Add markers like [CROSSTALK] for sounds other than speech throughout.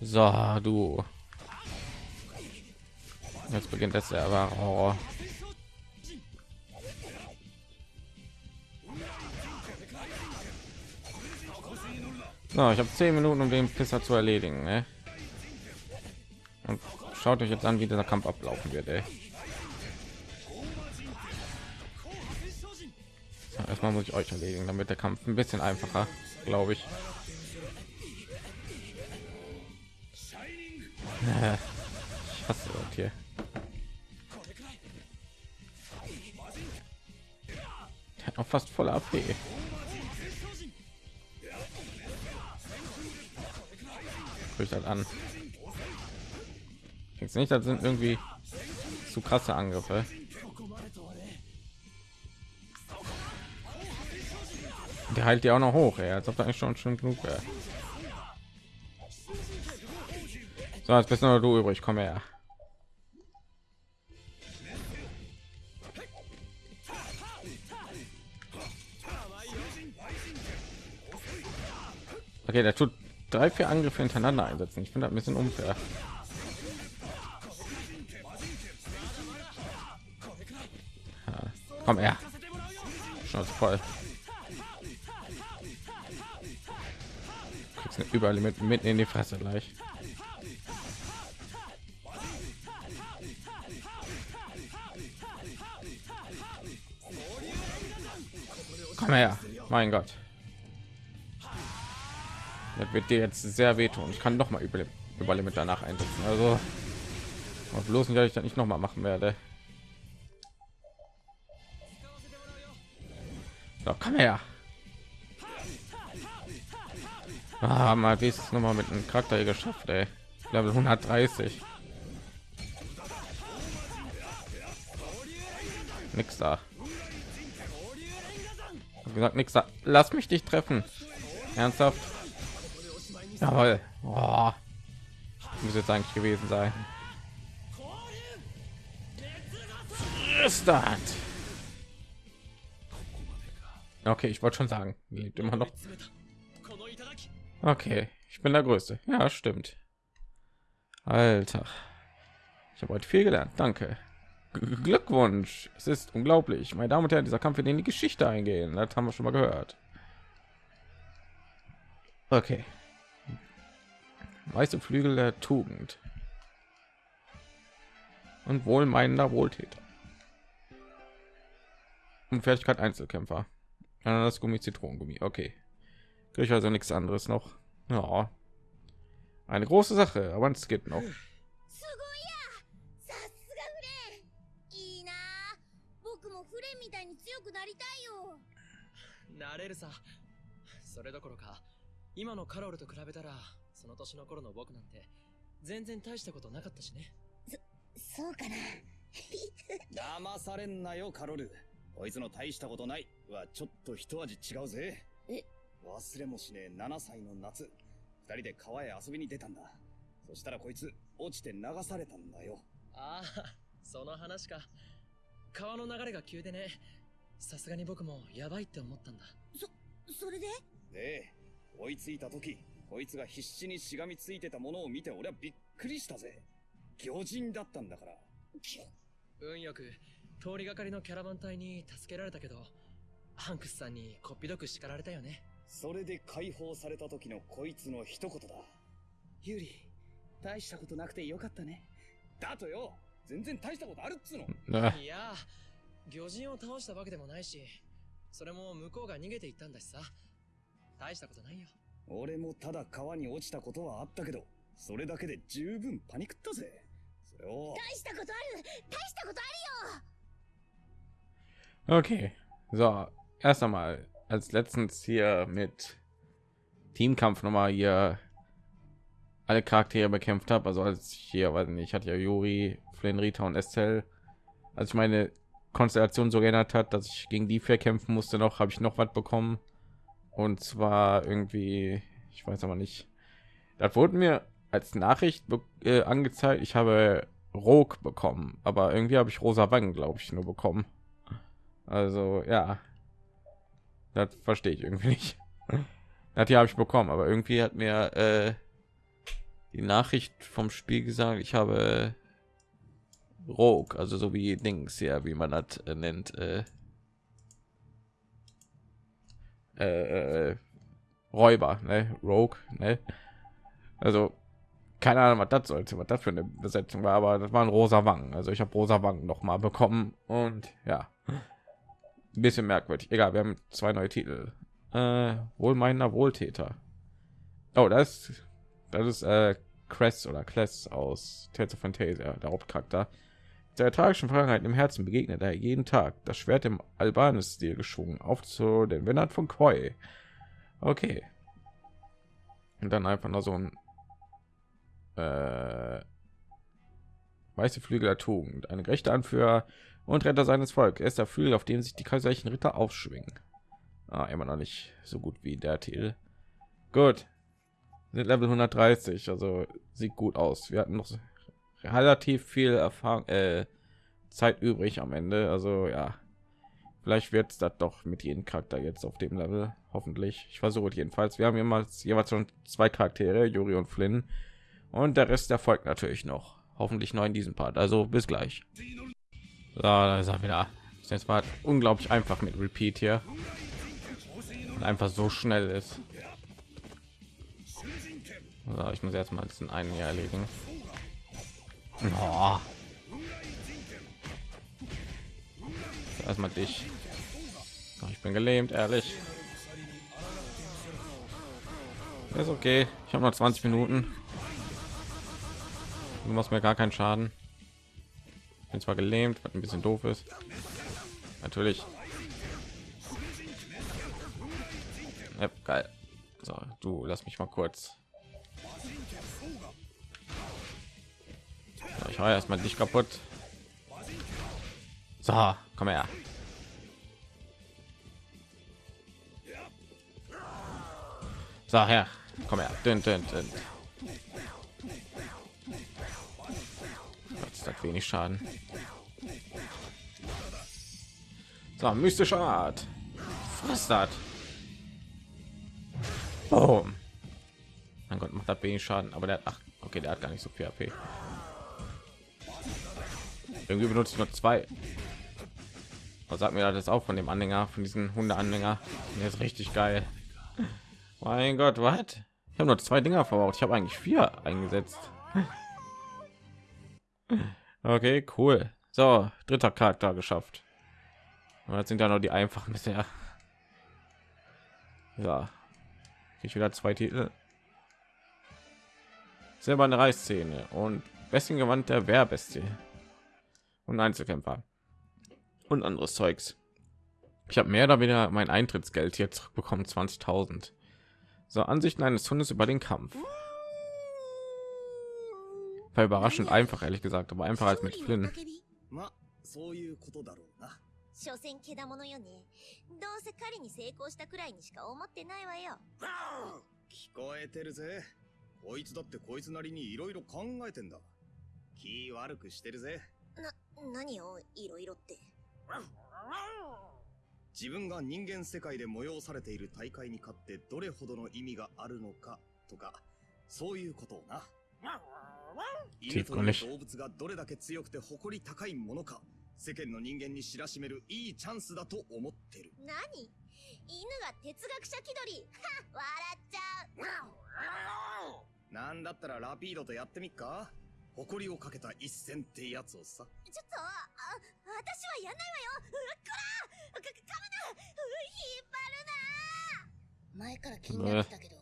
So, du. Jetzt beginnt das der wahre. So, ich habe zehn Minuten, um den Pisser zu erledigen. Ne? Und schaut euch jetzt an, wie dieser Kampf ablaufen wird. Ey. Erstmal muss ich euch erledigen, damit der Kampf ein bisschen einfacher, glaube ich. Ich hasse das hier. Der hat auch fast voll AP. Guckt halt an. Jetzt nicht, das sind irgendwie zu krasse Angriffe. Der heilt ja auch noch hoch, ey, als ob da eigentlich schon schon genug wäre. So, jetzt bist nur du übrig. Komm her. Okay, der tut drei, vier Angriffe hintereinander einsetzen. Ich finde das ein bisschen unfair. Ja, komm her. Schon voll. Kriegst überall mit mitten in die Fresse gleich. Komm her, mein Gott. Das wird dir jetzt sehr wehtun. Ich kann noch mal über Überlimit danach einsetzen. Also bloß nicht, dass ich das nicht noch mal machen werde. So, komm her. Ah, mal wie noch mal mit einem Charakter geschafft, ey. Level 130. Nix da gesagt nichts lass mich dich treffen. Ernsthaft? Jawohl. Oh. muss jetzt eigentlich gewesen sein. Okay ich wollte schon sagen lebt immer noch. Okay ich bin der größte. Ja stimmt. Alter. Ich habe heute viel gelernt. Danke Glückwunsch. Es ist unglaublich. Meine Damen und Herren, dieser Kampf wird in die Geschichte eingehen. Das haben wir schon mal gehört. Okay. Weiße Flügel der Tugend. Und wohlmeinender Wohltäter. Und Fertigkeit Einzelkämpfer. Das Gummi, Zitronengummi. Okay. Kriege ich also nichts anderes noch. Ja. Eine große Sache, aber es geht noch. なれるさ。それどころか今のカロルと比べたらその年の頃の僕なんて全然大したことなかったしね。そそうかな。[LAUGHS] 騙されんなよカロル。こいつの大したことない。はちょっと一味違うぜ。え？忘れもしねえ7歳の夏。二人で川へ遊びに出たんだ。そしたらこいつ落ちて流されたんだよ。ああその話か。川の流れが急でねさすがに僕もやばいって思ったんだ。そそれで？で追いついた時こいつが必死にしがみついてたものを見て俺はびっくりしたぜ。魚人だったんだから。運よく通りがかりのキャラバン隊に助けられたけどハンクスさんにこっぴどく叱られたよね。それで解放された時のこいつの一言だ。ユーリ大したことなくてよかったね。だとよ。全然大したことあるっつうの。いや魚人を倒したわけでもないし、それも向こうが逃げていったんだしさ。大したことないよ。俺もただ川に落ちたことはあったけど、それだけで十分パニクったぜ。それを。大したことある大したことあるよ Okay, so, erst einmal, als letztens hier mit Teamkampf nochmal hier alle Charaktere bekämpft habe, also als ich hier, weiß nicht, ich hatte ja Juri, Flynn, Rita und Estelle, als ich meine Konstellation so geändert hat, dass ich gegen die vier kämpfen musste noch, habe ich noch was bekommen. Und zwar irgendwie, ich weiß aber nicht. Das wurde mir als Nachricht äh, angezeigt. Ich habe Rog bekommen, aber irgendwie habe ich rosa Wangen, glaube ich, nur bekommen. Also ja, das verstehe ich irgendwie nicht. [LAUGHS] Das hier habe ich bekommen, aber irgendwie hat mir äh, die Nachricht vom Spiel gesagt, ich habe Rogue, also so wie Dings, ja, wie man das äh, nennt, äh, äh, Räuber, ne? Rogue, ne? Also keine Ahnung, was das sollte, was das für eine Besetzung war, aber das waren rosa Wangen. Also ich habe rosa Wangen noch mal bekommen und ja, ein bisschen merkwürdig. Egal, wir haben zwei neue Titel. Äh, Wohlmeinender Wohltäter. Oh, das, das ist äh, Cress oder Kless aus Tales of Fantasia, der Hauptcharakter. Der tragischen Vergangenheit im Herzen begegnet er jeden Tag. Das Schwert im Albanis-Stil geschwungen, auf zu den Männern von Koi. Okay. Und dann einfach noch so ein äh, weiße Flügel der Tugend, eine gerechte Anführer und Retter seines Volkes. Er ist der Flügel, auf dem sich die kaiserlichen Ritter aufschwingen. Ah, immer noch nicht so gut wie der Titel. Gut, sind Level 130, also sieht gut aus. Wir hatten noch relativ viel Erfahrung, äh, Zeit übrig am Ende. Also ja, vielleicht wird es das doch mit jedem Charakter jetzt auf dem Level. Hoffentlich. Ich versuche jedenfalls. Wir haben jemals jeweils schon zwei Charaktere, Juri und Flynn, und der Rest erfolgt natürlich noch. Hoffentlich noch in diesem Part. Also bis gleich. So, da ist er wieder. Jetzt war unglaublich einfach mit Repeat hier. Und einfach so schnell ist. So, ich muss jetzt mal diesen einen hier erledigen. Oh. Erstmal dich. Ich bin gelähmt, ehrlich. ist okay. Ich habe noch 20 Minuten. Du machst mir gar keinen Schaden. Bin zwar gelähmt, was ein bisschen doof ist. Natürlich. Ja, geil. So, du lass mich mal kurz. Ich habe erstmal dich kaputt. So, komm her. So, her. Komm her. Dün, dün, dün. Das hat wenig Schaden. So, mystischer Art. Was das? Oh. Mein Gott, macht das wenig Schaden, aber der hat ach, okay, der hat gar nicht so viel AP. Irgendwie benutzt nur zwei. Was sagt mir das auch von dem Anhänger, von diesen Hunde-Anhänger? Der ist richtig geil. Mein Gott, was? Ich habe nur zwei Dinger verbraucht. Ich habe eigentlich vier eingesetzt. Okay, cool. So, dritter Charakter geschafft. Und jetzt sind ja noch die einfachen bisher. Ja, ich wieder zwei Titel. Selber eine Reißszene und besten Gewand der Wehrbestie und Einzelkämpfer und anderes Zeugs. Ich habe mehr oder weniger mein Eintrittsgeld hier zurückbekommen, 20.000. So Ansichten eines Hundes über den Kampf. War überraschend einfach, ehrlich gesagt, aber einfacher als mit Flynn. まそういうことだろうな所詮けだものよねどうせ狩りに成功したくらいにしか思ってないわよ聞こえてるぜこいつだってこいつなりにいろいろ考えてんだ気悪くしてるぜな 何をいろいろって。自分が人間世界で催されている大会に勝ってどれほどの意味があるのかとかそういうことをな。犬という動物がどれだけ強くて誇り高いものか世間の人間に知らしめるいいチャンスだと思ってる。何？犬が哲学者気取り。は [LAUGHS] 笑っちゃう。なんだったらラピードとやってみっか？誇りをかけた一戦ってやつをさちょっとあ私はやんないわようっこらか噛むな引っ張るな前から気になってたけど、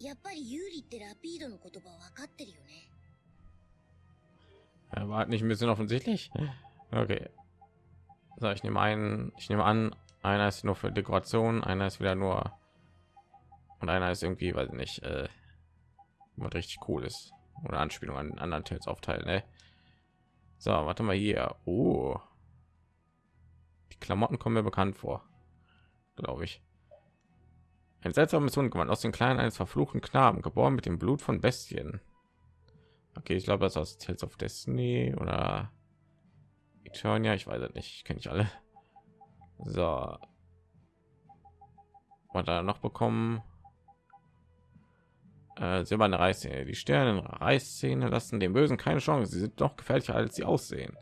やっぱり有利ってラピードの言葉分かってるよね Er war nicht ein bisschen offensichtlich. Okay. So, ich nehme einen, ich nehme an, einer ist nur für Dekoration, einer ist wieder nur und einer ist irgendwie, weil nicht, äh, was richtig cool ist oder Anspielung an anderen Tales aufteilen. Ne? So, warte mal hier. Oh. Die Klamotten kommen mir bekannt vor, glaube ich. Ein seltsames Hundgewand aus den Kleinen eines verfluchten Knaben, geboren mit dem Blut von Bestien. Okay, ich glaube, das aus Tales of Destiny oder Eternia, ich weiß es nicht, kenne ich alle. So. Was da noch bekommen? Äh, silberne Reißzähne. Die Sterne Reißzähne lassen den Bösen keine Chance. Sie sind noch gefährlicher, als sie aussehen.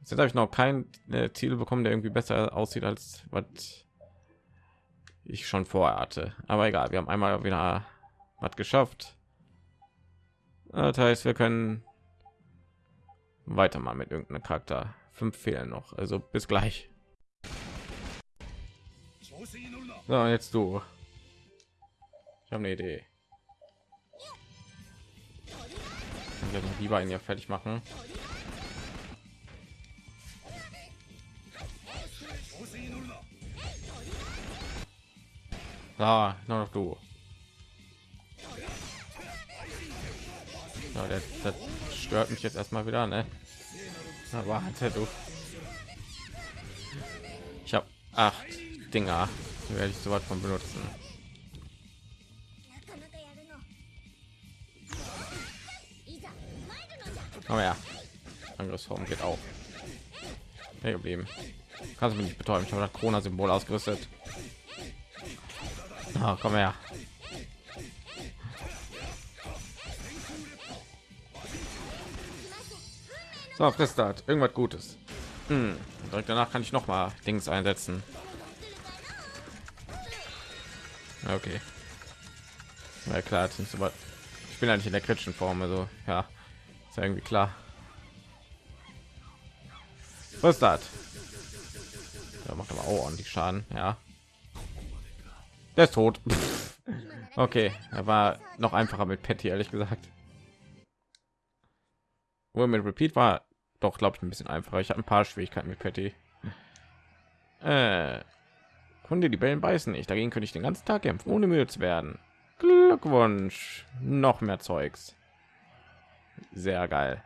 Jetzt habe ich noch kein äh, Ziel bekommen, der irgendwie besser aussieht als was ich schon vorher hatte. Aber egal, wir haben einmal wieder was geschafft. Das heißt, wir können weiter mal mit irgendeinem Charakter. Fünf fehlen noch. Also bis gleich. So, jetzt du. Ich habe eine Idee. Ich werde lieber ihn ja fertig machen. Ah, nur noch du. Ja, das, das stört mich jetzt erstmal wieder, ne? Aber warte du. Ich habe acht Dinger, werde ich so weit von benutzen. Aber ja, Angriffsform geht auch. Hey geblieben. Kannst du mich nicht betäuben? Ich habe das Corona-Symbol ausgerüstet. Oh, komm her. So, frisst das. Irgendwas Gutes. Hm. Direkt danach kann ich noch mal Dings einsetzen. Okay. Ja klar, nicht so Ich bin eigentlich in der kritischen Form, also ja, ist irgendwie klar. Was das? Ja, macht aber auch ordentlich Schaden, ja. Der ist tot. [LAUGHS] okay, er war noch einfacher mit Patty, ehrlich gesagt. Wohl mit Repeat war doch, glaube ich, ein bisschen einfacher. Ich habe ein paar Schwierigkeiten mit Patty. Äh, die Bällen beißen nicht. Dagegen könnte ich den ganzen Tag kämpfen, ohne müde zu werden. Glückwunsch. Noch mehr Zeugs. Sehr geil.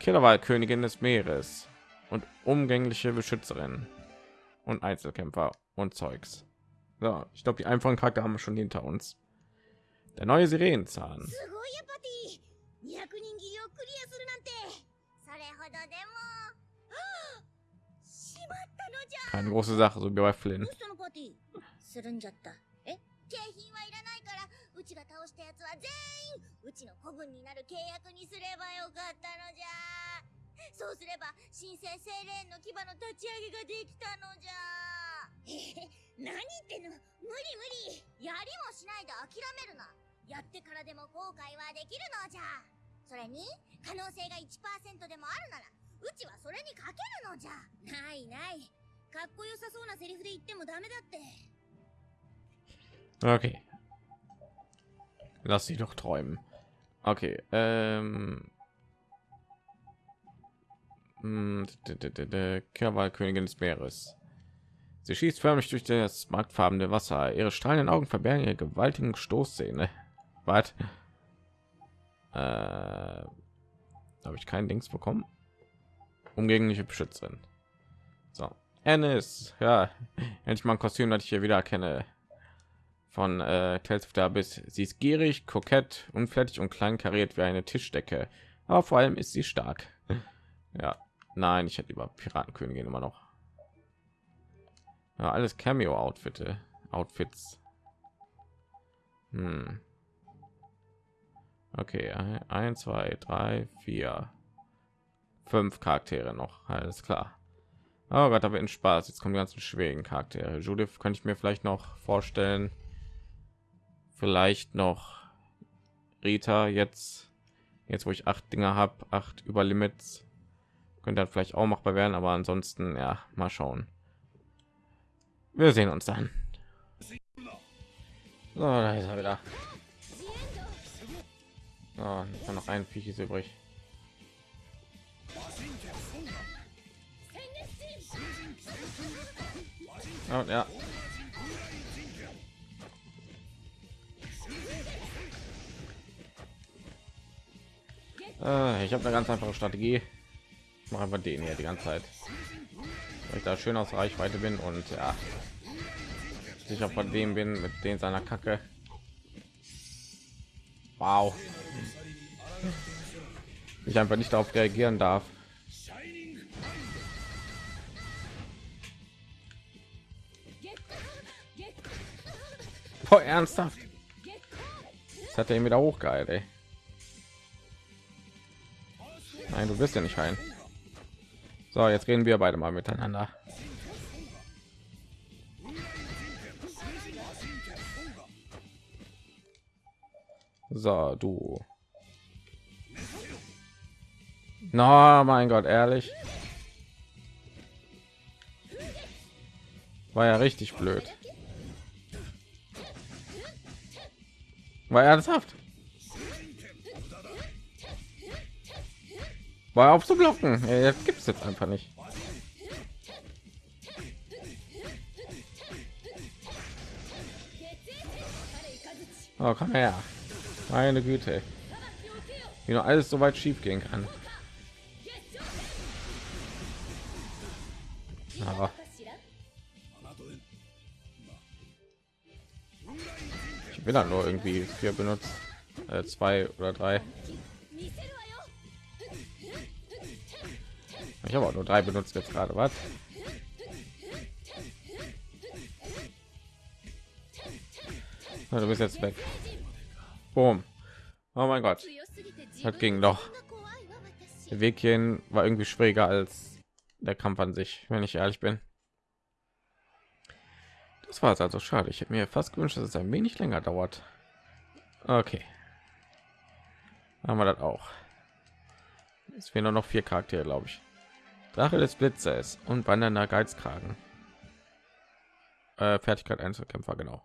Killerwahl-Königin des Meeres und umgängliche Beschützerin und Einzelkämpfer und Zeugs. So, ich glaube, die einfachen Charakter haben wir schon hinter uns. Der neue Sirenenzahn. [GASPS] Keine große Sache, so wie bei Flynn. 景品はいらないからうちが倒したやつは全員 うちの子分になる契約にすればよかったのじゃ。そうすれば神聖精霊の牙の立ち上げができたのじゃ。何言ってんの？無理無理。やりもしないで諦めるな。やってからでも後悔はできるのじゃ。それに可能性が1%でもあるならうちはそれにかけるのじゃ。ないない。かっこよさそうなセリフで言ってもダメだって。Okay. Lass sie doch träumen. Okay. Ähm. Hm, Königin des Meeres. Sie schießt förmlich durch das marktfarbene Wasser. Ihre strahlenden Augen verbergen ihre gewaltigen Stoßzähne. [LAUGHS] Was? Äh, Habe ich kein Dings bekommen? Umgängliche Beschützerin. So, Ennis. Ja, [LAUGHS] endlich mal ein Kostüm, das ich hier wieder erkenne von äh, Tales Abyss. Sie ist gierig, kokett, unfertig und klein kariert wie eine Tischdecke. Aber vor allem ist sie stark. [LAUGHS] ja, nein, ich hätte lieber Piratenkönigin immer noch. Ja, alles Cameo-Outfitte, Outfits. Hm. Okay, ein, zwei, drei, vier, fünf Charaktere noch. Alles klar. Oh Gott, da wird ein Spaß. Jetzt kommen die ganzen schwierigen Charaktere. Judith könnte ich mir vielleicht noch vorstellen vielleicht noch Rita jetzt jetzt wo ich acht Dinger habe acht über Limits könnte dann vielleicht auch machbar werden aber ansonsten ja mal schauen. Wir sehen uns dann. So, da ist er wieder. Oh, noch ein Viech ist übrig. Oh, ja Äh, ich habe eine ganz einfache Strategie. Ich mache einfach den hier die ganze Zeit, weil ich da schön aus Reichweite bin und ja, sicher von dem bin mit den seiner Kacke. Wow. Ich einfach nicht darauf reagieren darf. Boah, ernsthaft? Jetzt hat er ihn wieder hochgeheilt, ey. Nein, du bist ja nicht rein. So, jetzt reden wir beide mal miteinander. So, du. Na, no, mein Gott, ehrlich. War ja richtig blöd. War ernsthaft. War auf zu blocken. Gibt es jetzt einfach nicht. Oh, komm her. Meine Güte. Wie noch alles so weit schief gehen kann. Aber ich will dann nur irgendwie vier benutzt, äh, zwei oder drei. Ich habe auch nur drei benutzt jetzt gerade. Was? du bist jetzt weg. Boom. Oh mein Gott. Das ging doch. Der Weg hierhin war irgendwie schwieriger als der Kampf an sich, wenn ich ehrlich bin. Das war es also schade. Ich hätte mir fast gewünscht, dass es ein wenig länger dauert. Okay. Haben wir das auch. Es fehlen nur noch vier Charaktere, glaube ich. Drache des Blitzes und wandernder Geizkragen. Äh, Fertigkeit Einzelkämpfer, genau.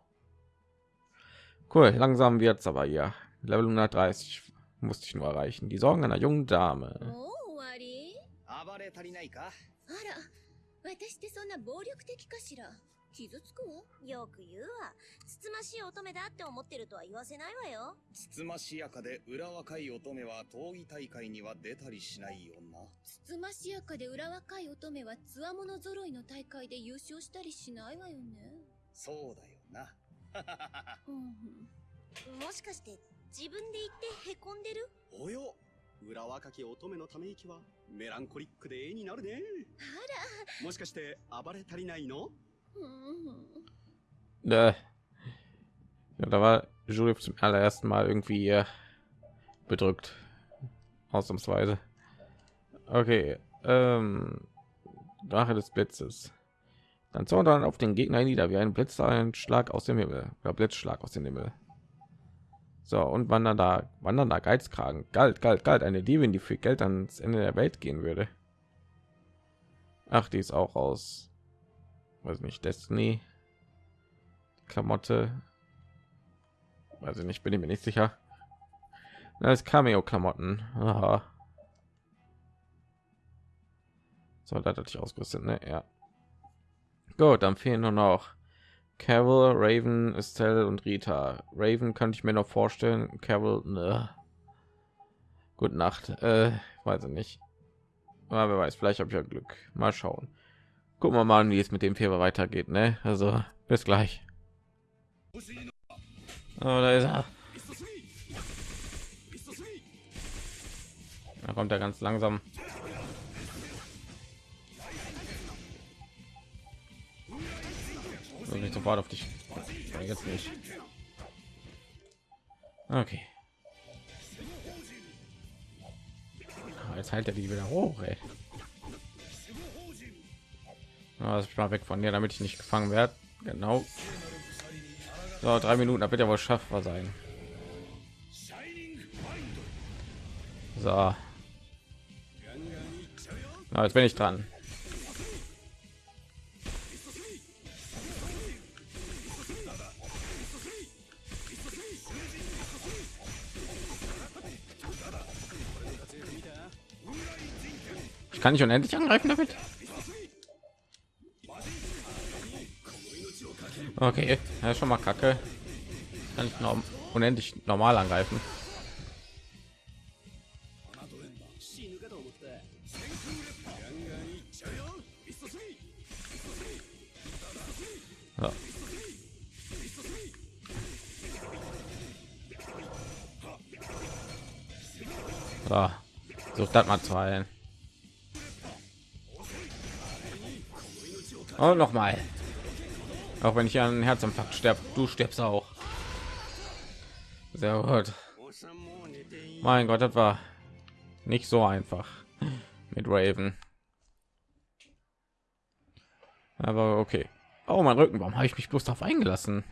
Cool, langsam wird's aber hier. Level 130 musste ich nur erreichen. Die Sorgen einer jungen Dame. 傷つくわよく言うわ。つつましい乙女だって思ってるとは言わせないわよ。つつましやかで裏若い乙女は闘技大会には出たりしないよな。つつましやかで裏若い乙女はつわもの揃いの大会で優勝したりしないわよね。そうだよな。[LAUGHS] もしかして自分で言ってへこんでる？およ裏若き乙女のため息はメランコリックで絵になるねあらもしかして暴れ足りないの？Ja, da war Julie zum allerersten Mal irgendwie äh, bedrückt. Ausnahmsweise. Okay. Ähm, Drache des Blitzes. Dann sondern auf den Gegner nieder wie ein Blitz, ein Schlag aus dem Himmel. Oder Blitzschlag aus dem Himmel. So, und wandern da, wandern da Geizkragen. Galt, galt, galt. Eine Diebin, die für Geld ans Ende der Welt gehen würde. Ach, die ist auch aus weiß nicht Destiny Klamotte. Weiß ich nicht bin ich mir nicht sicher. Als Cameo Klamotten so da hatte ich ausgerüstet ne? ja. Gut dann fehlen nur noch Carol Raven Estelle und Rita. Raven könnte ich mir noch vorstellen Carol ne. gute Nacht äh, weiß ich nicht. Aber wer weiß vielleicht habe ich ja Glück. Mal schauen gucken wir mal wie es mit dem Fieber weitergeht ne? also bis gleich. Oh, da ist er. Da kommt er ganz langsam. Nicht sofort auf dich. Jetzt nicht. Okay. Jetzt halt er die wieder hoch ey. Also ich mal weg von dir, damit ich nicht gefangen werde. Genau. So, drei Minuten, da wird ja wohl schaffbar sein. So. Na, jetzt bin ich dran. Ich kann nicht unendlich angreifen damit. Okay, ja, schon mal kacke. Kann ich noch unendlich normal angreifen. So. So. Such das mal zu heilen. Und noch mal. Auch wenn ich an Herzinfarkt sterbe, du stirbst auch. Sehr gut. Mein Gott, das war nicht so einfach mit Raven. Aber okay. Oh, mein Rücken, warum habe ich mich bloß darauf eingelassen?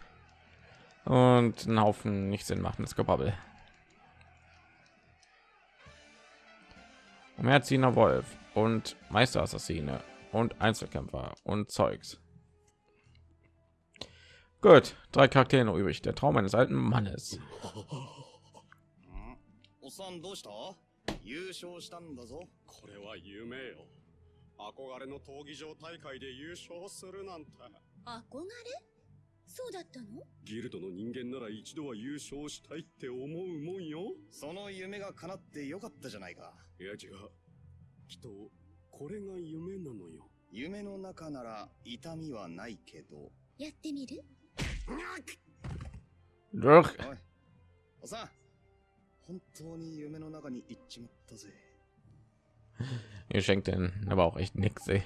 Und einen Haufen nicht Sinn machendes Gebabbel. Umherzieher Wolf und Meisterassassine und Einzelkämpfer und Zeugs. Gut, drei Charaktere noch übrig. Der Traum eines alten Mannes. おっさんどうした？優勝したんだぞ。これは夢よ。憧れの闘技場大会で優勝するなんて。憧れ？そうだったの？ギルドの人間なら一度は優勝したいって思うもんよ。その夢が叶ってよかったじゃないか。いや違う。きっと、これが夢なのよ。夢の中なら痛みはないけど。やってみる？Durch. おい、おっさん。本当に夢の中に行っちまったぜ。 Ihr schenkt [LAUGHS] den aber auch echt nix. Ey.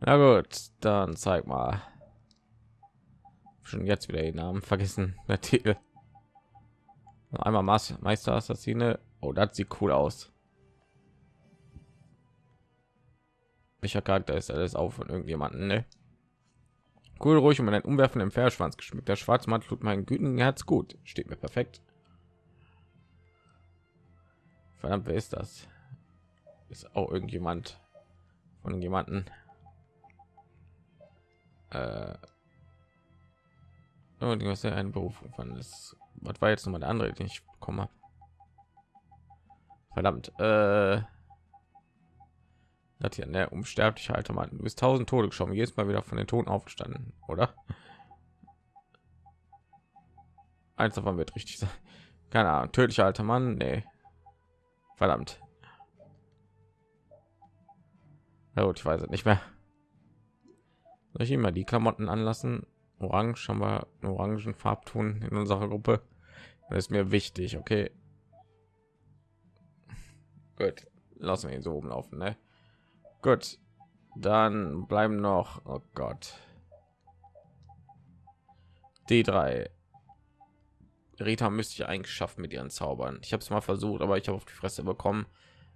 Na gut, dann zeig mal. Schon jetzt wieder den Namen vergessen. [LAUGHS] Der Titel. Noch Einmal Mas- Meister Assassine. Oh, das sieht cool aus. Welcher Charakter ist alles auch von irgendjemanden? Ne? Cool, ruhig und mit einem umwerfenden Pferdeschwanz geschmückt. Der Schwarzmann tut mein gütigen Herz gut. Steht mir perfekt. Verdammt, wer ist das? Ist auch irgendjemand von jemanden. Äh, oh, die was eine Berufung von ist. Was war jetzt noch mal der andere, den ich bekommen habe? Verdammt. Äh, das hier, ne, unsterbliche alter Mann. Du bist tausend Tode geschoben, jedes Mal wieder von den Toten aufgestanden, oder? Eins davon wird richtig sein. Keine Ahnung, tödlicher alter Mann, nee. Verdammt. Na gut, ich weiß es nicht mehr. Soll ich immer die Klamotten anlassen? Orange haben wir einen orangen Farbton in unserer Gruppe. Das ist mir wichtig, okay. Gut, lassen wir ihn so oben laufen, ne? Gut, dann bleiben noch, oh Gott, die drei. Rita müsste ich eigentlich schaffen mit ihren Zaubern. Ich habe es mal versucht, aber ich habe auf die Fresse bekommen.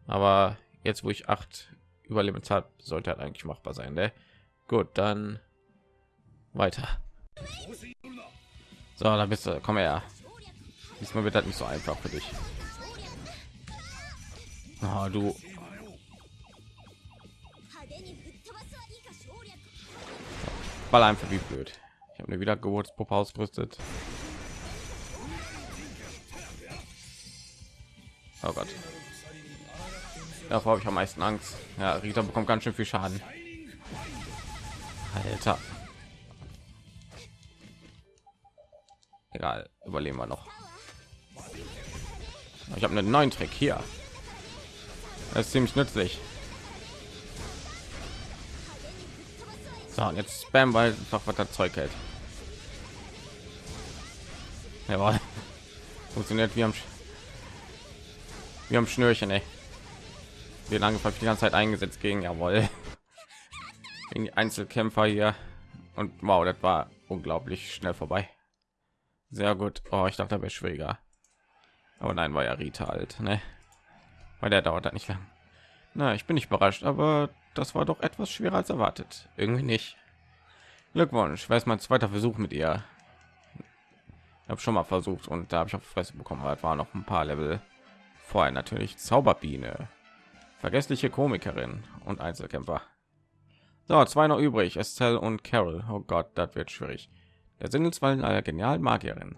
Aber jetzt, wo ich acht Überlebens hat, sollte halt eigentlich machbar sein. Ne? Gut, dann weiter. So, da bist du. Komm her. Diesmal wird das nicht so einfach für dich. Ah, du Ball einfach wie blöd. Ich habe eine Wiedergeburtspuppe ausgerüstet. Oh Gott. Davor habe ich am meisten Angst. Ja, Rita bekommt ganz schön viel Schaden. Alter. Egal, überleben wir noch. Ich habe einen neuen Trick hier. Das ist ziemlich nützlich. Und jetzt spam, weil einfach was das Zeug hält. Jawohl. [LAUGHS] Funktioniert wie am Sch wie am Schnürchen, ey. Wie lange die ganze Zeit eingesetzt gegen jawohl. [LAUGHS] Gegen die Einzelkämpfer hier. Und wow, das war unglaublich schnell vorbei. Sehr gut. Oh, ich dachte, da wäre schwieriger. Aber nein, war ja Rita halt, ne? Weil der dauert halt nicht lang. Na, ich bin nicht überrascht, aber das war doch etwas schwerer als erwartet. Irgendwie nicht. Glückwunsch, weiß mein zweiter Versuch mit ihr. Ich habe schon mal versucht und da habe ich auf Fresse bekommen. Es war noch ein paar Level vorher natürlich Zauberbiene, vergessliche Komikerin und Einzelkämpfer. So, zwei noch übrig, Estelle und Carol. Oh Gott, das wird schwierig. Der Sinneswallen einer genialen Magierin.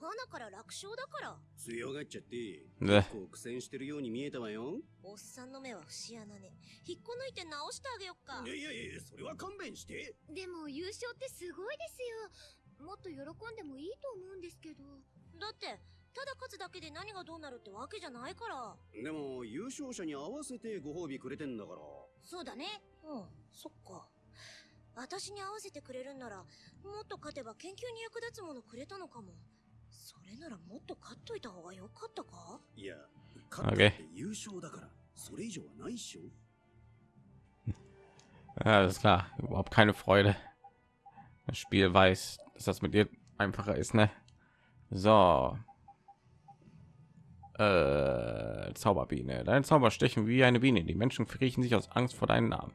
花から楽勝だから。強がっちゃって、ね。結構苦戦してるように見えたわよ。おっさんの目は節穴ね。引っこ抜いて直してあげよっか。いやいやいや、それは勘弁して。でも優勝ってすごいですよ。もっと喜んでもいいと思うんですけど。だってただ勝つだけで何がどうなるってわけじゃないから。でも、優勝者に合わせてご褒美くれてんだから。そうだね。うん。そっか。私に合わせてくれるんならもっと勝てば研究に役立つものくれたのかもそれならもっと勝っといた方が良かったかいや、勝ったって優勝だから、それ以上はないっしょ。 Ja, [LAUGHS] das ist klar. Überhaupt keine Freude. Das Spiel weiß, dass das mit dir einfacher ist, ne? So. Äh, Zauberbiene. Dein Zauber stechen wie eine Biene. Die Menschen verriechen sich aus Angst vor deinen Namen.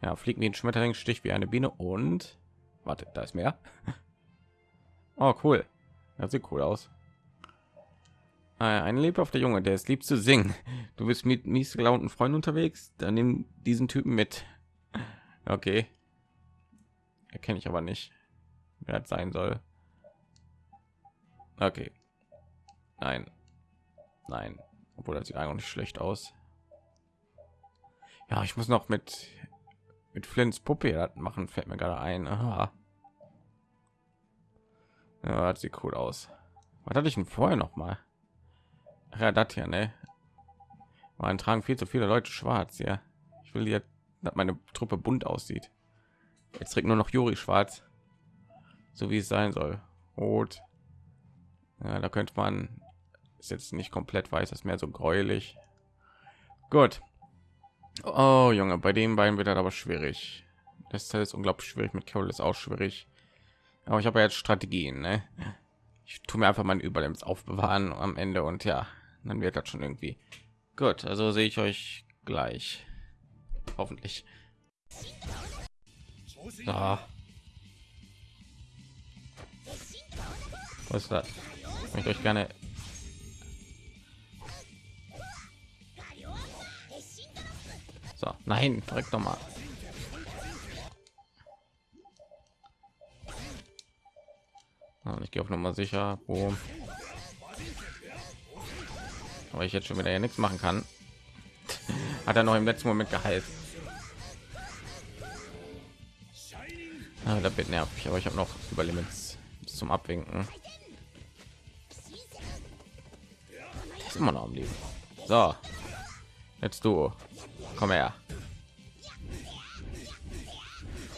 Ja, fliegen wie ein Schmetterling, stich wie eine Biene und warte, da ist mehr. [LAUGHS] Oh, cool. Das sieht cool aus. Äh, ein lebhafter Junge, der es liebt zu singen. Du bist mit mies gelaunten Freunden unterwegs, dann nimm diesen Typen mit. Okay. Erkenne ich aber nicht, wer das sein soll. Okay. Nein. Nein. Obwohl das sieht eigentlich nicht schlecht aus. Ja, ich muss noch mit mit Flints Puppe machen, fällt mir gerade ein. Aha. Ja, das sieht cool aus. Was hatte ich denn vorher noch mal? Ach ja, das hier, ne? Man tragen viel zu viele Leute schwarz, ja. Ich will jetzt, dass meine Truppe bunt aussieht. Jetzt trägt nur noch Juri schwarz, so wie es sein soll. Rot. Ja, da könnte man ist jetzt nicht komplett weiß, ist mehr so gräulich. Gut. Oh Junge, bei den beiden wird das aber schwierig. Das ist unglaublich schwierig mit Carol ist auch schwierig. Aber ich habe ja jetzt Strategien. Ne? Ich tue mir einfach mein Überlebens aufbewahren am Ende und ja, dann wird das schon irgendwie gut. Also sehe ich euch gleich. Hoffentlich. So. Was ist das? Ich euch gerne So, nein, direkt noch Und ich gehe auf Nummer sicher. Boom. Aber ich jetzt schon wieder ja nichts machen kann. [LAUGHS] Hat er noch im letzten Moment geheilt. Ah, da bin nervig, aber ich habe noch Überlimits zum Abwinken. ist immer noch am Leben. So, jetzt du, komm her.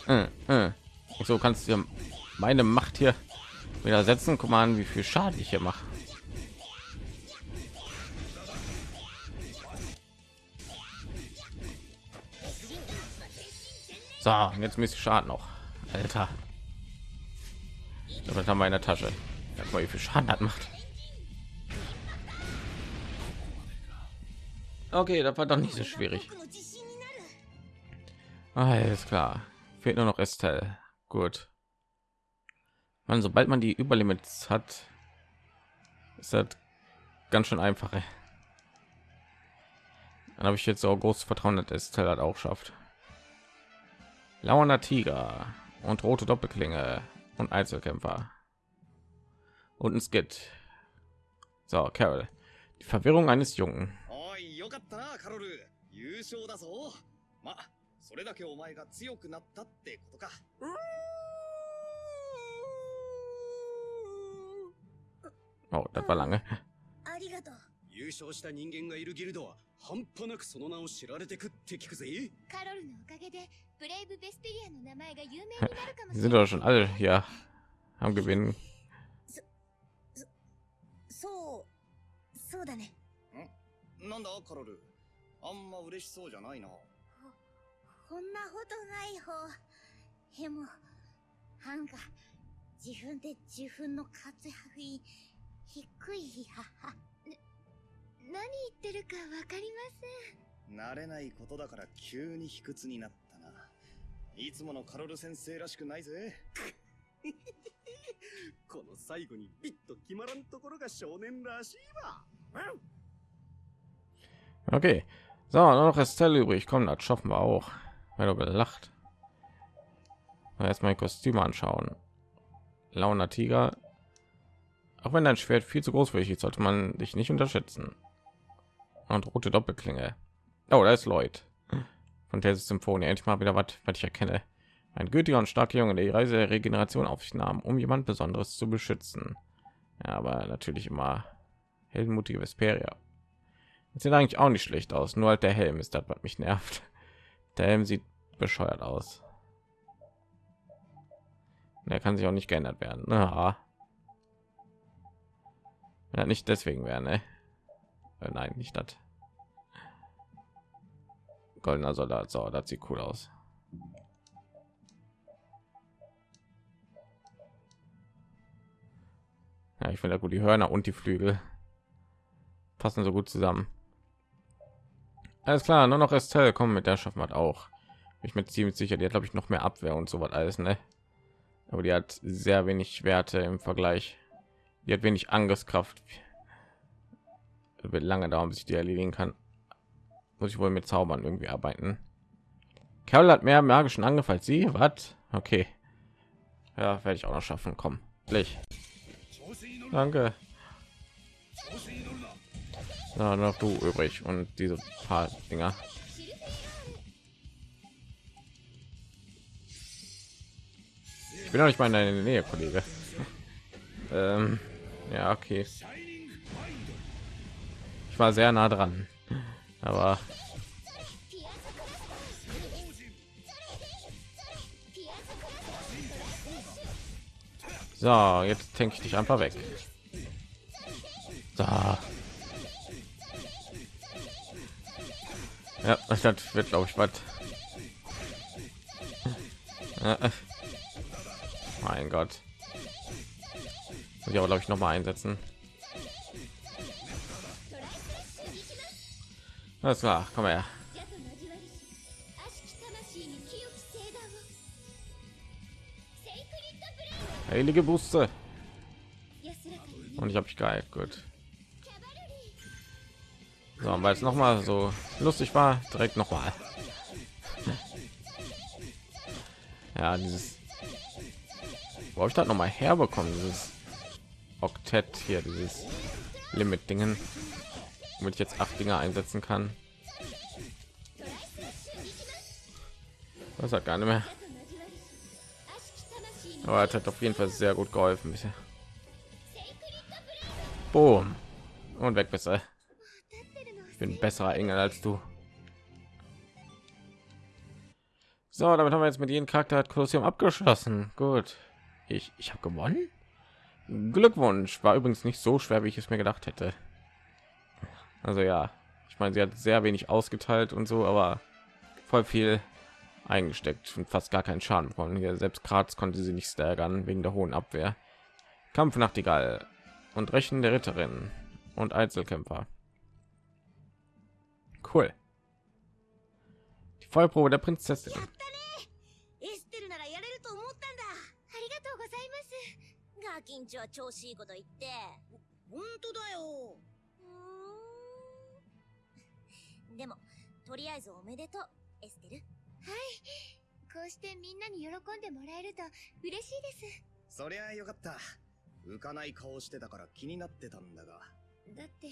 Äh, äh. So kannst du meine Macht hier widersetzen. Guck mal an, wie viel Schaden ich hier mache. So, jetzt müsste Schaden noch. Alter. Das haben wir in der Tasche. Mal, wie viel Schaden hat macht. Okay, das war doch nicht so schwierig. Alles klar. Fehlt nur noch Estelle. Gut man sobald man die überlimits hat ist das ganz schön einfach dann habe ich jetzt auch großes vertrauen dass es halt auch schafft lauernder tiger und rote doppelklinge und einzelkämpfer und ein skit so carol die verwirrung eines jungen まそれだけお前が強くなったってことか。 Oh, das war lange. ありがとう。優勝した人間がいるギルドは半端なくその名を知られてくって聞くぜ。カロルのおかげでブレイブベスペリアの名前が有名になるかもしれない。sind doch schon alle hier am Gewinnen. そ、う、そうだね。ん？なんだカロル？あんま嬉しそうじゃないな。こんなことない方。でも、なんか、自分で自分の活躍に低いはは。何言ってるかわかりません。慣れないことだから急に卑屈になったな。いつものカロル先生らしくないぜ。この最後にビッと決まらんところが少年らしいわ。Okay. So, nur noch Estelle übrig. Komm, das schaffen wir auch. Weil du gelacht. Erstmal Kostüme anschauen. Launer Tiger, auch wenn dein Schwert viel zu groß für dich ist, sollte man dich nicht unterschätzen. Und rote Doppelklinge. Oh, da ist Lloyd von der Symphonie. Endlich mal wieder was, was ich erkenne. Ein gütiger und starker Junge, der die Reise der Regeneration auf sich nahm, um jemand Besonderes zu beschützen. Ja, aber natürlich immer heldenmutige Vesperia. Das sieht eigentlich auch nicht schlecht aus. Nur halt der Helm ist das, was mich nervt. Der Helm sieht bescheuert aus. Er kann sich auch nicht geändert werden. Ja ja nicht deswegen wäre ne? Äh, nein nicht das. Goldener soldat so das sieht cool aus. Ja ich finde gut die hörner und die flügel passen so gut zusammen. Alles klar nur noch estelle kommen mit der schaffen hat auch. Ich bin ziemlich sicher die hat glaube ich noch mehr abwehr und so was alles ne? Aber die hat sehr wenig werte im vergleich. Die hat wenig Angriffskraft. Wird lange dauern, bis ich die erledigen kann. Muss ich wohl mit Zaubern irgendwie arbeiten. Carol hat mehr magischen Angriff als sie. Was? Okay. Ja, werde ich auch noch schaffen. Komm, gleich. Danke. Na, noch du übrig und diese paar Dinger. Ich bin noch nicht mal in der Nähe, Kollege. [LAUGHS] ähm, ja, okay. Ich war sehr nah dran, aber so, jetzt denke ich dich einfach weg. So. Ja, das wird glaube ich was. Mein Gott. Muss ich aber glaube ich noch mal einsetzen. Alles klar, komm her. Heilige Buste. Und ich habe ich geil, gut. So, weil es noch mal so lustig war, direkt noch mal. Ja, dieses wo ich das noch mal herbekommen, dieses Oktett hier, dieses Limit-Dingen, damit ich jetzt acht Dinge einsetzen kann. Das hat gar nicht mehr. Aber es hat auf jeden Fall sehr gut geholfen bisher. Boom. Und weg besser. Ich bin besserer Engel als du. So, damit haben wir jetzt mit jedem Charakter hat Kolosseum abgeschlossen. Gut. Ich, ich habe gewonnen. Glückwunsch. War übrigens nicht so schwer, wie ich es mir gedacht hätte. Also ja, ich meine, sie hat sehr wenig ausgeteilt und so, aber voll viel eingesteckt und fast gar keinen Schaden bekommen. Hier selbst Graz konnte sie nicht staggern wegen der hohen Abwehr. Kampf Nachtigall und Rechen der Ritterin und Einzelkämpfer. Cool. Die Vollprobe der Prinzessin. ガキンチは調子いいこと言って。本当だよ。うん。[LAUGHS] でもとりあえずおめでとうエステル。はい。こうしてみんなに喜んでもらえると嬉しいです。そりゃよかった。浮かない顔してたから気になってたんだが。だって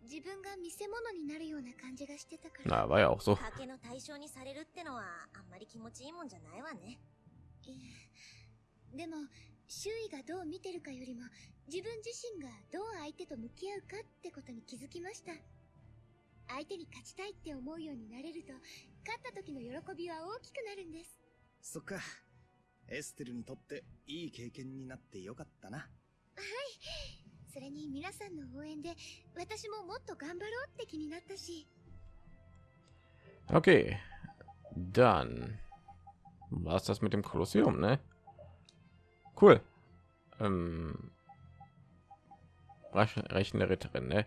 自分が見せ物になるような感じがしてたから。Na, war ja auch so. 賭けの対象にされるってのはあんまり気持ちいいもんじゃないわね。でも、周囲がどう見てるかよりも自分自身がどう相手と向き合うかってことに気づきました。相手に勝ちたいって思うようになれると勝った時の喜びは大きくなるんです。そっか。エステルにとっていい経験になってよかったな。はい。それに皆さんの応援で私ももっと頑張ろうって気になったし。Okay, dann war das mit dem Kolosseum, ne? Cool. Ähm, Rechne Ritterin, ne?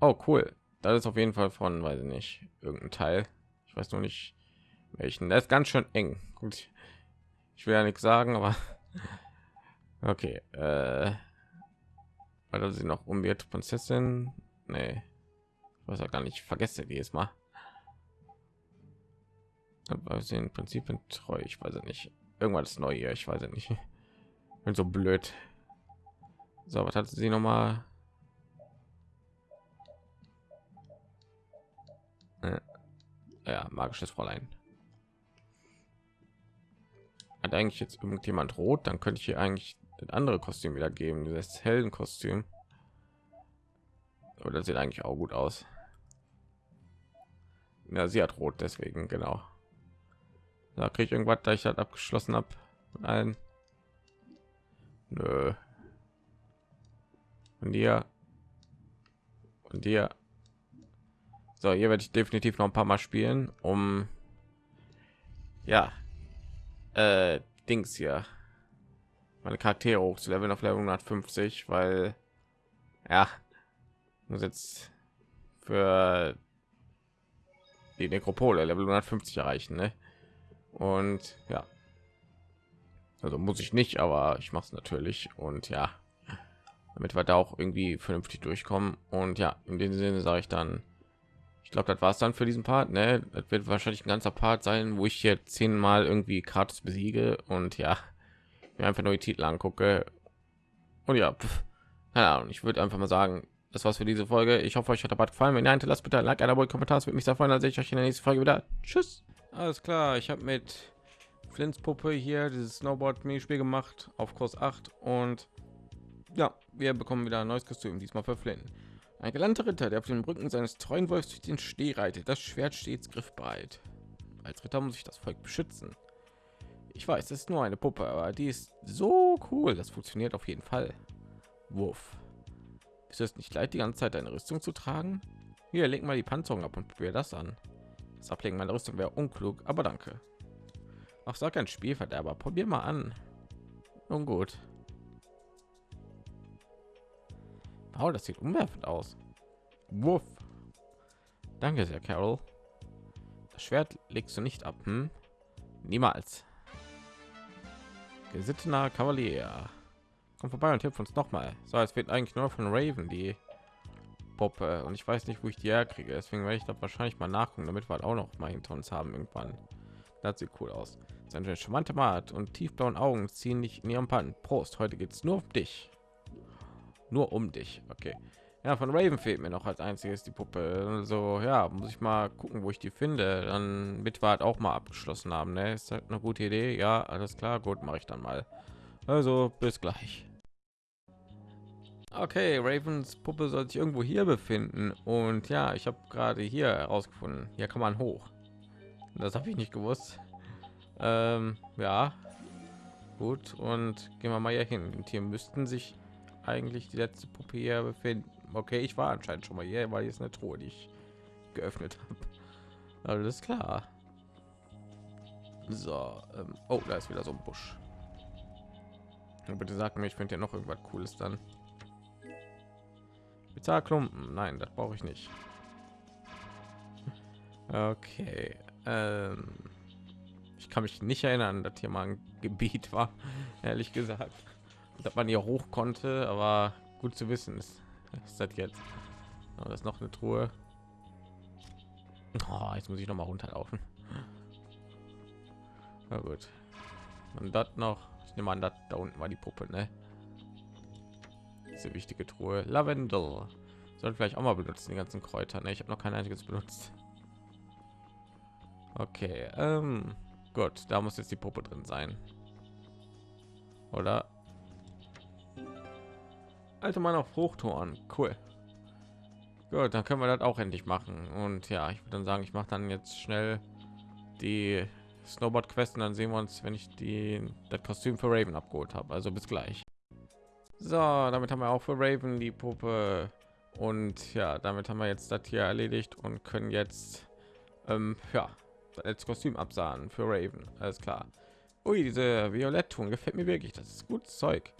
Oh, cool. Das ist auf jeden Fall von, weiß ich nicht, irgendein Teil. Ich weiß nur nicht welchen. Das ist ganz schön eng. Gut. Ich will ja nichts sagen, aber [LAUGHS] okay. Äh, weil sie noch umwirrt Prinzessin. Nee. Ich weiß ja gar nicht. Vergesse die jetzt mal. Aber sie im Prinzip treu. Ich weiß nicht. Irgendwas neu hier. Ich weiß nicht bin so blöd. So was hat sie noch mal ja magisches fräulein. Hat eigentlich jetzt irgendjemand rot? Dann könnte ich hier eigentlich das andere kostüm wieder geben dieses hellen kostüm oder sieht eigentlich auch gut aus. Ja sie hat rot deswegen genau. Da kriege ich irgendwas da ich halt abgeschlossen habe ein Nö. Und dir. Und dir. So, hier werde ich definitiv noch ein paar Mal spielen, um ja, äh, Dings hier meine Charaktere hoch zu leveln auf Level 150, weil ja muss jetzt für die Nekropole Level 150 erreichen, ne? Und ja, also muss ich nicht, aber ich mache es natürlich und ja, damit wir da auch irgendwie vernünftig durchkommen. Und ja, in dem Sinne sage ich dann, ich glaube, das war es dann für diesen Part. Ne? Das wird wahrscheinlich ein ganzer Part sein, wo ich hier zehnmal irgendwie Kartus besiege und ja, mir einfach nur die Titel angucke. Und ja, pf, keine Ahnung, ich würde einfach mal sagen, das war's für diese Folge. Ich hoffe, euch hat der Part gefallen. Wenn nein, lasst bitte ein Like, ein Abo, Kommentar. würde mich sehr freuen. Dann sehe ich euch in der nächsten Folge wieder. Tschüss. Alles klar, ich habe mit Flints Puppe hier dieses Snowboard Minispiel gemacht auf Kurs 8 und ja, wir bekommen wieder ein neues Kostüm, diesmal für Flynn. Ein galanter Ritter, der auf den Rücken seines treuen Wolfs durch den Steh reitet, das Schwert stets griffbereit. Als Ritter muss ich das Volk beschützen. Ich weiß, es ist nur eine Puppe, aber die ist so cool, das funktioniert auf jeden Fall. Wurf. Ist es nicht leid, die ganze Zeit eine Rüstung zu tragen? Hier, leg mal die Panzerung ab und probier das an. Das Ablegen meiner Rüstung wäre unklug, aber danke. Ach, sag ein Spielverderber, probier mal an. Nun gut. Wow, das sieht umwerfend aus. Wuff. Danke sehr, Carol. Das Schwert legst du nicht ab, hm? Niemals. Gesittener Kavalier. Komm vorbei und hilf uns noch mal. So, es wird eigentlich nur von Raven die Puppe und ich weiß nicht, wo ich die herkriege. Deswegen werde ich da wahrscheinlich mal nachgucken, damit wir halt auch noch mal hinter uns haben irgendwann. Das sieht cool aus. Seine charmante Mat und tiefblauen Augen ziehen dich in ihrem Pan. Prost, heute geht es nur um dich. Nur um dich okay. Ja von raven fehlt mir noch als einziges die puppe. Also ja muss ich mal gucken wo ich die finde. Dann mit war auch mal abgeschlossen haben ne? ist halt eine gute idee. Ja alles klar gut mache ich dann mal. Also bis gleich. Okay ravens puppe soll sich irgendwo hier befinden. Und ja ich habe gerade hier herausgefunden. Hier kann man hoch. Das habe ich nicht gewusst ähm, ja gut und gehen wir mal hier hin und hier müssten sich eigentlich die letzte Puppe hier befinden. Okay, ich war anscheinend schon mal hier, weil ist eine Truhe, die ich geöffnet habe. Alles klar. So, ähm, oh, da ist wieder so ein Busch. Und bitte sag mir, ich finde ja noch irgendwas Cooles dann. Bezahlklumpen, nein, das brauche ich nicht. Okay, ähm, ich kann mich nicht erinnern, dass hier mal ein Gebiet war, ehrlich gesagt dass man hier hoch konnte, aber gut zu wissen ist, ist das jetzt. Oh, das ist noch eine Truhe. Oh, jetzt muss ich noch mal runterlaufen. Na gut. Und das noch. Ich nehme an, das da unten war die Puppe, ne? Diese wichtige Truhe. Lavendel. Sollte vielleicht auch mal benutzen, die ganzen Kräuter. Ne? Ich habe noch kein einziges benutzt. Okay, ähm, gut, da muss jetzt die Puppe drin sein. Oder? alte Mann auf Hochtoren. Cool. Gut, dann können wir das auch endlich machen. Und ja, ich würde dann sagen, ich mache dann jetzt schnell die Snowboard Quest und dann sehen wir uns, wenn ich die das Kostüm für Raven abgeholt habe. Also bis gleich. So, damit haben wir auch für Raven die Puppe und ja, damit haben wir jetzt das hier erledigt und können jetzt ähm, ja als Kostüm absahen für Raven. Alles klar. Ui, diese Violett-Ton gefällt mir wirklich. Das ist gutes Zeug.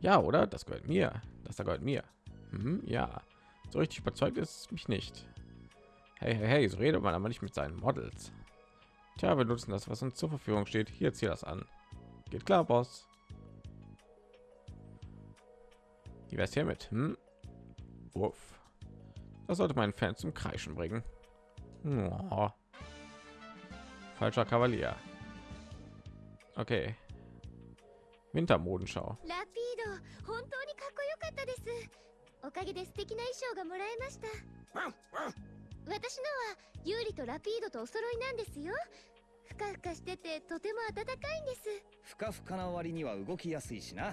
Ja, oder? Das gehört mir. Das da gehört mir. Mhm, ja. So richtig überzeugt ist mich nicht. Hey, hey, hey, so redet man aber nicht mit seinen Models. Tja, wir nutzen das, was uns zur Verfügung steht. Hier zieh das an. Geht klar, Boss. Wie wär's hiermit? Hm? Wuff. Das sollte meinen Fan zum Kreischen bringen. Oh. Falscher Kavalier. Okay. Wintermodenschau. 本当にかっこよかったですおかげで素敵な衣装がもらえました私のはユーリとラピードとお揃いなんですよふかふかしててとても暖かいんですふかふかな割には動きやすいしな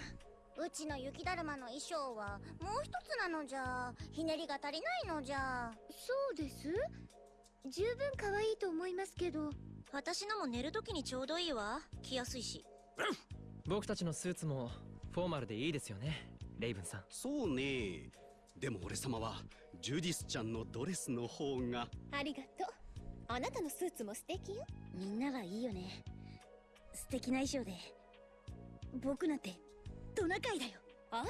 うちの雪だるまの衣装はもう一つなのじゃひねりが足りないのじゃそうです十分可愛いと思いますけど私のも寝るときにちょうどいいわ。着やすいし。僕たちのスーツもフォーマルでいいですよね。レイブンさん。そうね。でも俺様はジュディスちゃんのドレスの方が。ありがとう。あなたのスーツも素敵よ。みんながいいよね。素敵な衣装で。僕なんてトナカイだよ。あら。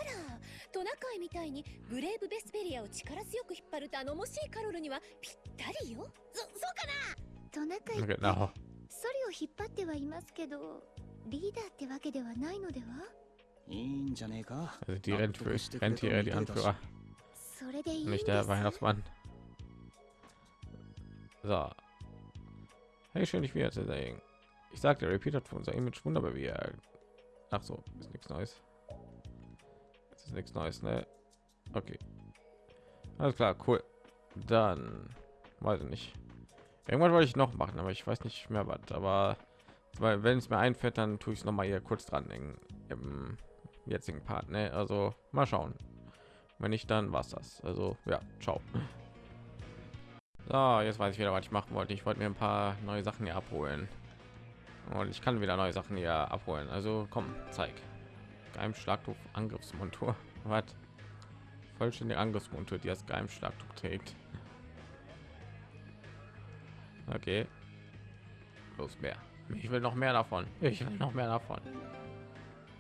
トナカイみたいにブレイブベスペリアを力強く引っ張る頼もしいカロルにはぴったりよ。そそうかな トナカイって Genau. ソリを引っ張ってはいますけどリーダーってわけではないのではいいんじゃねえか Also die Rentführer, Rentiere, die Anführer, それでいいんで nicht す der Weihnachtsmann. So. Hey, schön dich wiederzusehen. Ich sagte, Repeat hat für unser Image wunderbar wie er. Ach so, ist nichts Neues. Das ist nichts Neues, ne? Okay. Alles klar, cool. Dann weiß ich nicht. Irgendwas wollte ich noch machen, aber ich weiß nicht mehr was. Aber wenn es mir einfällt, dann tue ich es noch mal hier kurz dran im, im jetzigen Part. Ne? Also mal schauen. Wenn nicht, dann war's das. Also ja, ciao. So, jetzt weiß ich wieder, was ich machen wollte. Ich wollte mir ein paar neue Sachen hier abholen. Und ich kann wieder neue Sachen hier abholen. Also komm, zeig. Geheimschlagtuch Angriffsmontur. [LAUGHS] Was? Vollständige Angriffsmontur, die das Geheimschlagtuch trägt. Okay. Los mehr. Ich will noch mehr davon. Ich will noch mehr davon.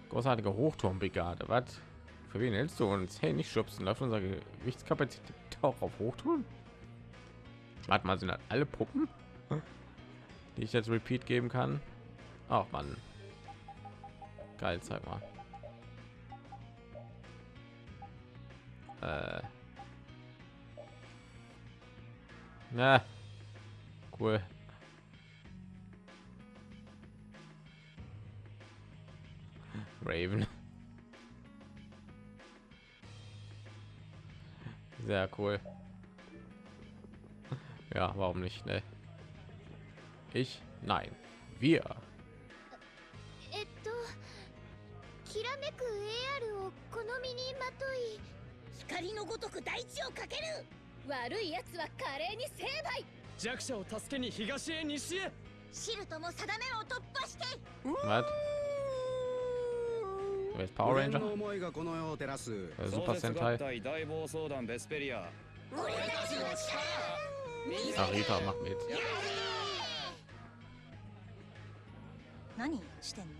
Großartige Hochturmbrigade. Was? Für wen hältst du uns? Hey, nicht schubsen. Läuft unsere Gewichtskapazität auch auf Hochturm? Warte mal, sind das alle Puppen, die ich jetzt Repeat geben kann? Ach man, geil, zeig mal. Äh. Na, cool. Raven. Sehr cool. Ja, warum nicht? Ne? Ich? Nein. Wir. えっときらめく AR をこの身にまとい光のごとく大地をかける悪い奴は華麗に成敗 弱者を助けに東へ西へ。シルトも定めを突破して。Was? Wer ist Power 俺 Ranger? の思いがこの世を照らす。Äh, Super Sentai? 体大暴走団ベスペリア。俺たちの力。Ach, Rita macht mit. 何してんの？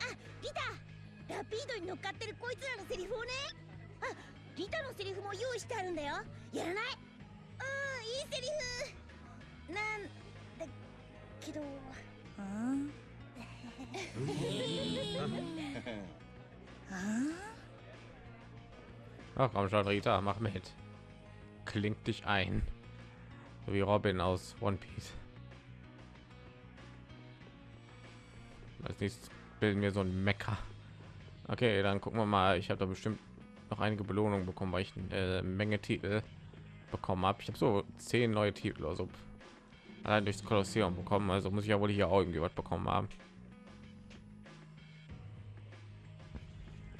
あリタ。ラピードに乗っかってるこいつらのセリフをね。あリタのセリフも用意してあるんだよ。やらない。うんいいセリフなんだけどうんあ Ach [LAUGHS] komm schon, Rita, mach mit. Klingt dich ein. So wie Robin aus One Piece. Als nächstes bilden wir so ein Mecker. Okay, dann gucken wir mal. Ich habe da bestimmt noch einige Belohnungen bekommen, weil ich eine äh, Menge Titel bekommen habe. Ich habe so zehn neue Titel, also allein durchs Kolosseum bekommen. Also muss ich ja wohl hier auch irgendwie was bekommen haben.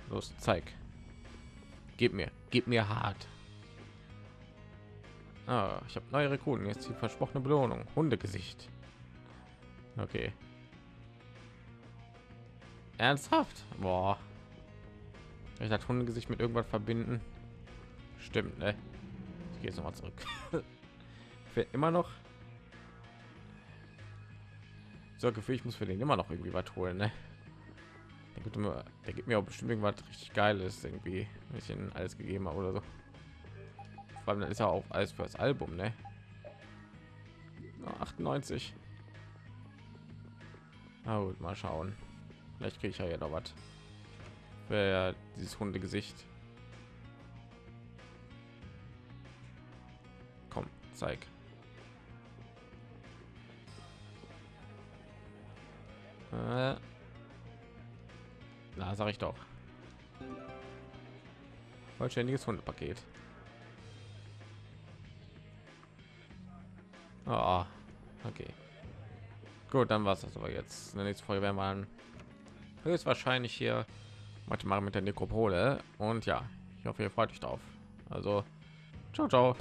Los, zeig. Gib mir, gib mir hart. Ah, ich habe neue Rekruten. Jetzt die versprochene Belohnung. Hundegesicht. Okay. Ernsthaft? Boah. Ich das Hundegesicht mit irgendwas verbinden. Stimmt, ne? Ich gehe jetzt noch mal zurück. [LAUGHS] Fehlt immer noch. So Gefühl, ich muss für den immer noch irgendwie was holen, ne? Der gibt mir, der gibt mir auch bestimmt irgendwas richtig Geiles irgendwie, ich ihn alles gegeben habe oder so. Vor allem dann ist ja auch alles für das Album, ne? Na, 98. Na gut, mal schauen. Vielleicht kriege ich ja, noch was für dieses Hundegesicht. Komm, zeig. Na, sag ich doch. Vollständiges Hundepaket. Ah, okay. Gut, dann war es das aber jetzt. In der nächsten Folge werden wir höchstwahrscheinlich hier weitermachen mit der Nekropole. Und ja, ich hoffe, ihr freut euch drauf. Also, ciao, ciao.